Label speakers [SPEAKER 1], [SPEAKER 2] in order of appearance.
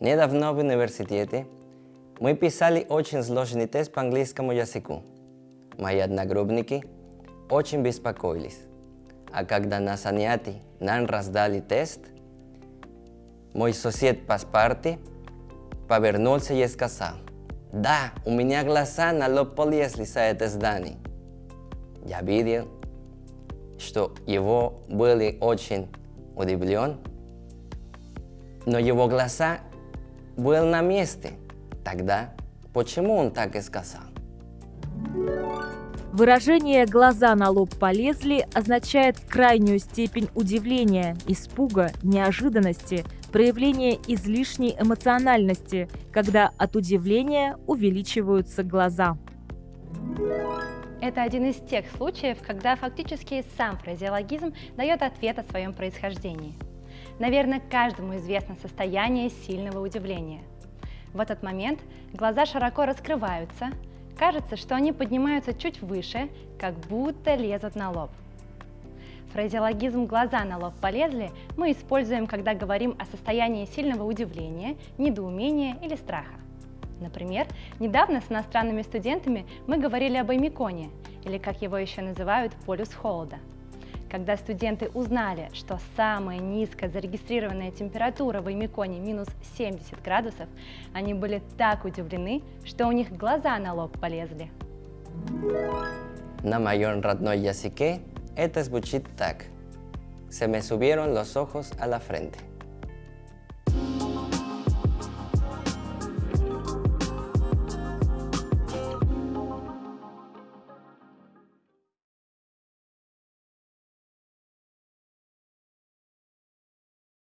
[SPEAKER 1] Недавно в университете мы писали очень сложный тест по английскому языку. Мои одногруппники очень беспокоились. А когда на занятии нам раздали тест, мой сосед по парте повернулся и сказал, «Да, у меня глаза на лоб полезли за это здание». Я видел, что его были очень удивлен, но его глаза были на месте. Тогда почему он так и сказал?
[SPEAKER 2] Выражение «глаза на лоб полезли» означает крайнюю степень удивления, испуга, неожиданности, проявление излишней эмоциональности, когда от удивления увеличиваются глаза.
[SPEAKER 3] Это один из тех случаев, когда фактически сам фразеологизм дает ответ о своем происхождении. Наверное, каждому известно состояние сильного удивления. В этот момент глаза широко раскрываются, кажется, что они поднимаются чуть выше, как будто лезут на лоб. Фразеологизм «глаза на лоб полезли» мы используем, когда говорим о состоянии сильного удивления, недоумения или страха. Например, недавно с иностранными студентами мы говорили об эмиконе, или как его еще называют, полюс холода. Когда студенты узнали, что самая низкая зарегистрированная температура в Эмиконе минус 70 градусов, они были так удивлены, что у них глаза на лоб полезли.
[SPEAKER 1] На моем родной языке это звучит так. Se me subieron los ojos a la frente.